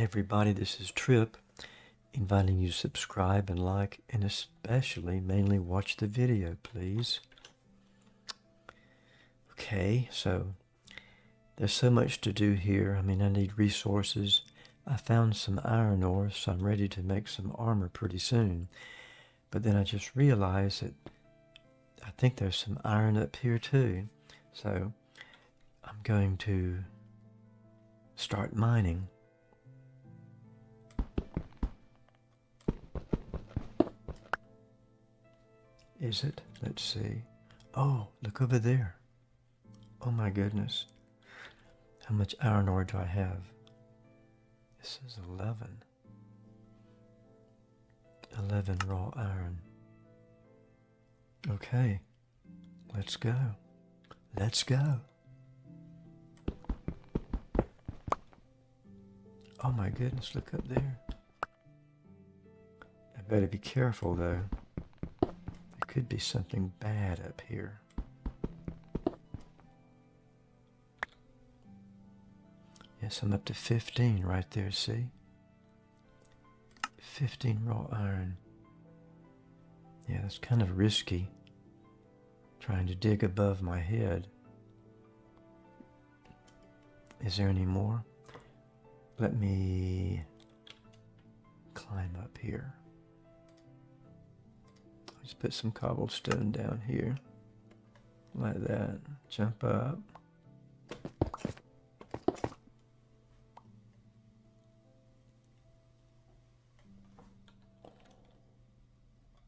Everybody, this is Trip, inviting you to subscribe and like, and especially mainly watch the video, please. Okay, so there's so much to do here. I mean, I need resources. I found some iron ore, so I'm ready to make some armor pretty soon. But then I just realized that I think there's some iron up here too. So I'm going to start mining. Is it? Let's see. Oh, look over there. Oh my goodness. How much iron ore do I have? This is 11. 11 raw iron. Okay. Let's go. Let's go. Oh my goodness, look up there. I better be careful though. Could be something bad up here. Yes, I'm up to 15 right there, see? 15 raw iron. Yeah, that's kind of risky. Trying to dig above my head. Is there any more? Let me climb up here. Let's put some cobblestone down here. Like that. Jump up.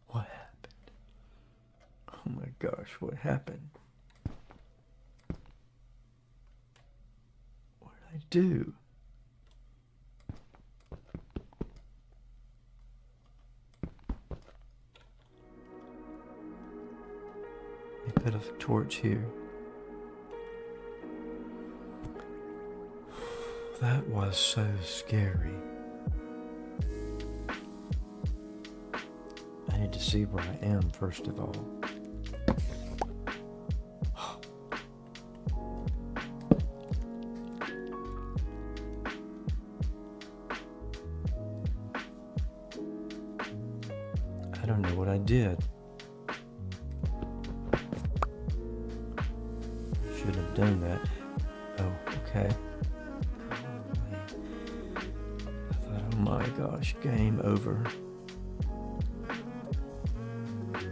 What happened? Oh my gosh, what happened? What did I do? Me put a torch here. That was so scary. I need to see where I am first of all. I don't know what I did. Done that. Oh, okay. Oh my gosh, game over.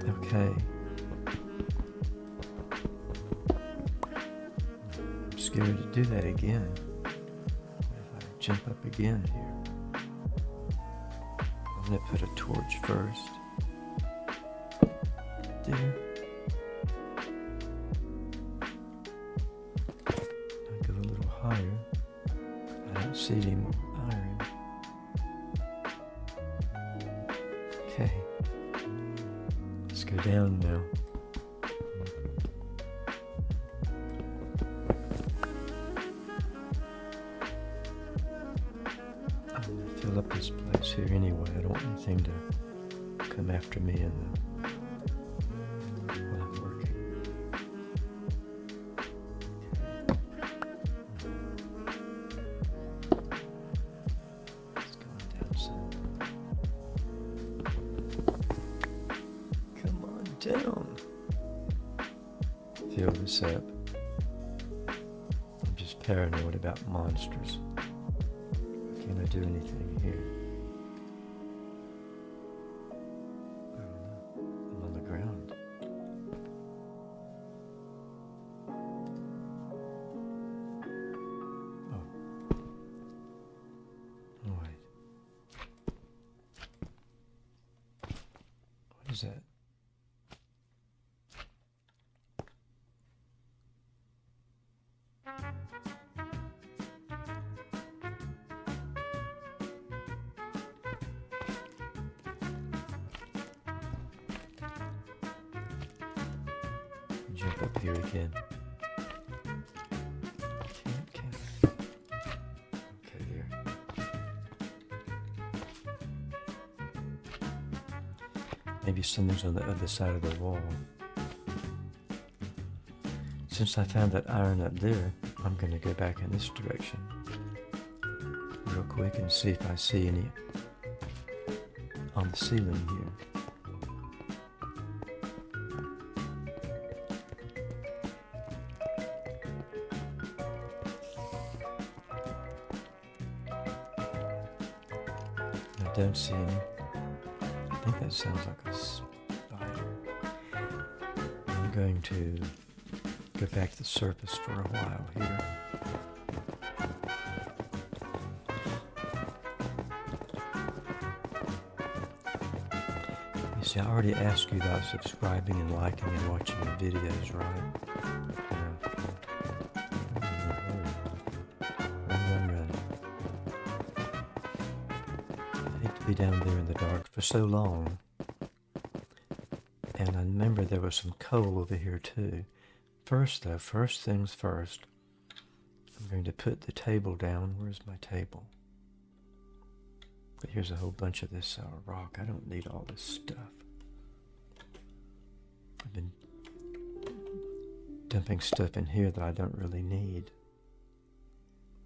Okay. I'm scared to do that again. If I jump up again here? I'm gonna put a torch first. There. Fill up this place here anyway. I don't want anything to come after me the while I'm working. It's going down some. Come on down. Fill this up. I'm just paranoid about monsters. Do anything here? I'm on the ground. Oh, wait. What is that? Up here again. Maybe someone's on the other side of the wall. Since I found that iron up there, I'm going to go back in this direction. Real quick and see if I see any on the ceiling here. Don't see any. I think that sounds like a spider. I'm going to go back to the surface for a while here. You see, I already asked you about subscribing and liking and watching the videos, right? Down there in the dark for so long. And I remember there was some coal over here too. First though, first things first, I'm going to put the table down. Where's my table? But here's a whole bunch of this uh, rock. I don't need all this stuff. I've been dumping stuff in here that I don't really need.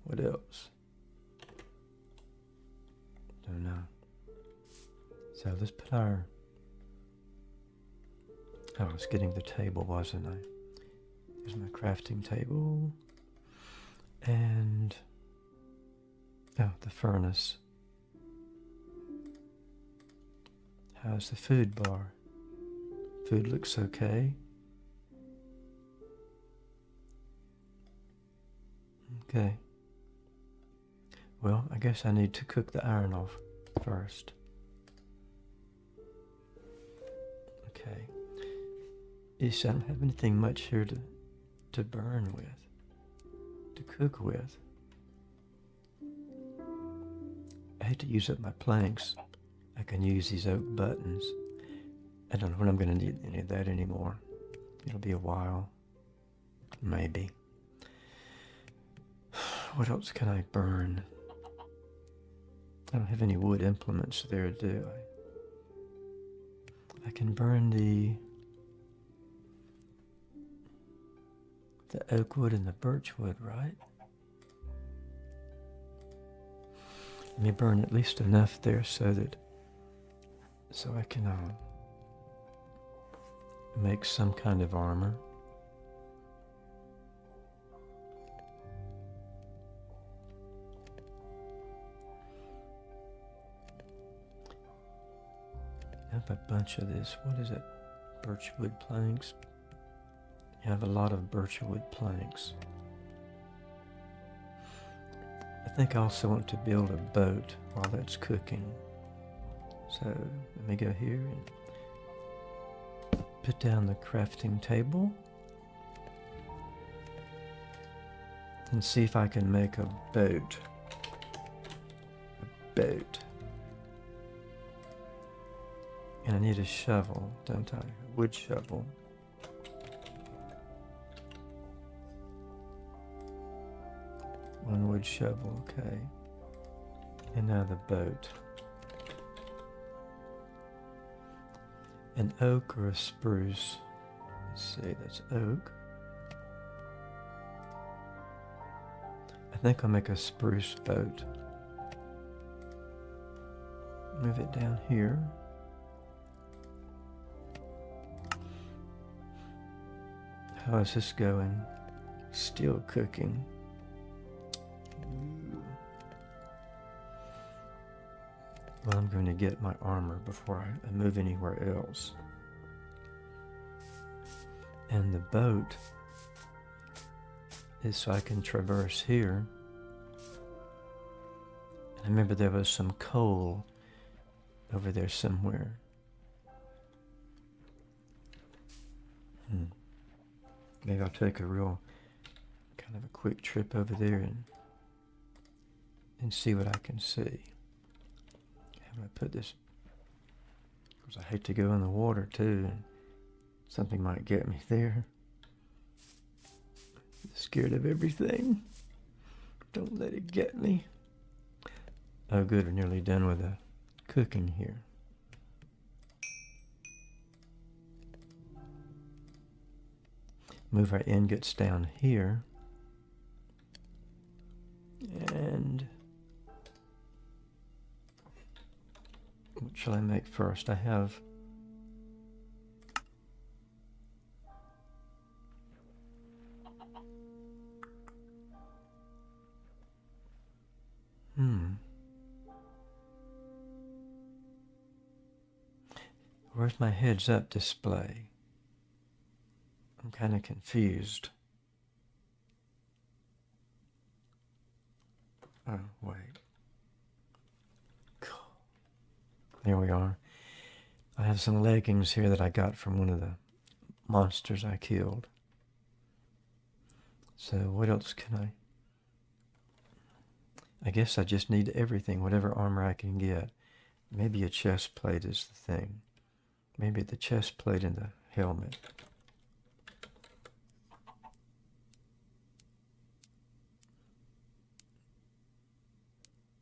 What else? Don't know. So let's put our... Oh, I was getting the table, wasn't I? Here's my crafting table. And... Oh, the furnace. How's the food bar? Food looks okay. Okay. Well, I guess I need to cook the iron off first. Okay. See, I don't have anything much here to, to burn with, to cook with. I hate to use up my planks. I can use these oak buttons. I don't know when I'm going to need any of that anymore. It'll be a while. Maybe. What else can I burn? I don't have any wood implements there, do I? I can burn the the oak wood and the birch wood, right? Let me burn at least enough there so that so I can uh, make some kind of armor. Have a bunch of this. What is it? Birchwood planks. You have a lot of birchwood planks. I think I also want to build a boat while that's cooking. So let me go here and put down the crafting table and see if I can make a boat. A boat. And I need a shovel, don't I? A wood shovel. One wood shovel, okay. And now the boat. An oak or a spruce? Let's see, that's oak. I think I'll make a spruce boat. Move it down here. How is this going? Still cooking. Well, I'm going to get my armor before I move anywhere else. And the boat is so I can traverse here. I remember there was some coal over there somewhere. Hmm. Maybe I'll take a real kind of a quick trip over there and and see what I can see. I'm to put this, because I hate to go in the water too, and something might get me there. I'm scared of everything. Don't let it get me. Oh good, we're nearly done with the cooking here. Move our ingots down here. And what shall I make first? I have Hmm. Where's my heads up display? I'm kind of confused. Oh, wait. There we are. I have some leggings here that I got from one of the monsters I killed. So what else can I... I guess I just need everything, whatever armor I can get. Maybe a chest plate is the thing. Maybe the chest plate and the helmet.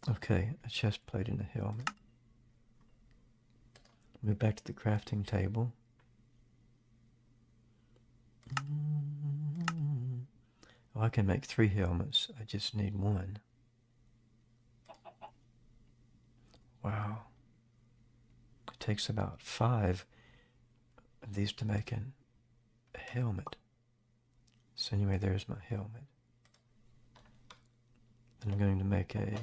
Okay, a chest plate and a helmet. Move back to the crafting table. Oh, I can make three helmets. I just need one. Wow. It takes about five of these to make an, a helmet. So anyway, there's my helmet. And I'm going to make a...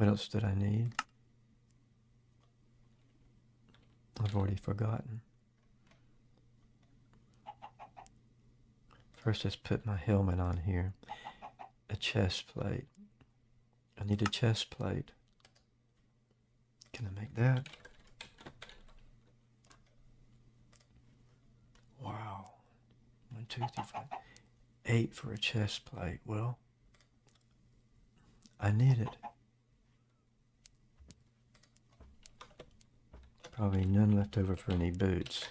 What else did I need? I've already forgotten. First, let's put my helmet on here a chest plate. I need a chest plate. Can I make that? Wow. One, two, three, five. Eight for a chest plate. Well, I need it. Probably none left over for any boots.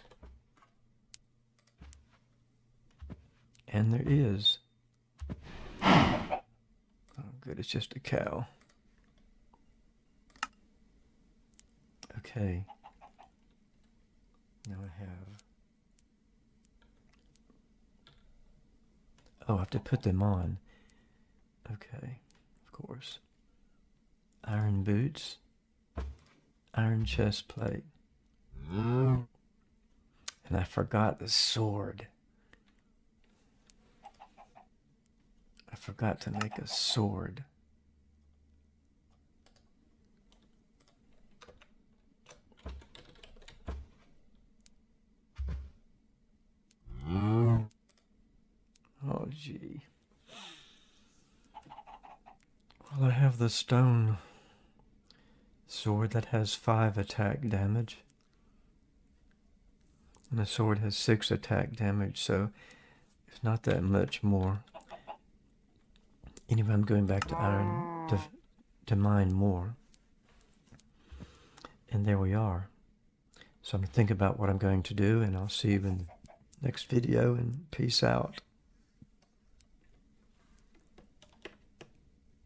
And there is Oh, good. It's just a cow. Okay. Now I have... Oh, I have to put them on. Okay, of course. Iron boots. Iron chest plate. And I forgot the sword. I forgot to make a sword. Oh, gee. Well, I have the stone sword that has five attack damage. And the sword has six attack damage, so it's not that much more. Anyway, I'm going back to iron to, to mine more. And there we are. So I'm going to think about what I'm going to do, and I'll see you in the next video, and peace out.